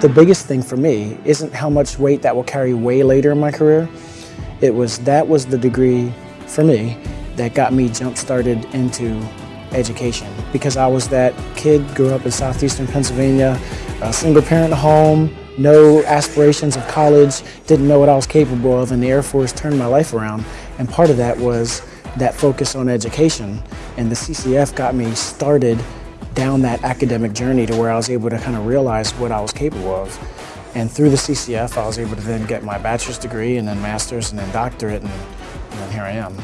The biggest thing for me isn't how much weight that will carry way later in my career. It was that was the degree for me that got me jump started into education because I was that kid, grew up in southeastern Pennsylvania, a single parent home, no aspirations of college, didn't know what I was capable of, and the Air Force turned my life around. And part of that was that focus on education. And the CCAF got me started down that academic journey to where I was able to kind of realize what I was capable of. And through the CCAF, I was able to then get my bachelor's degree and then master's and then doctorate, and, and then here I am.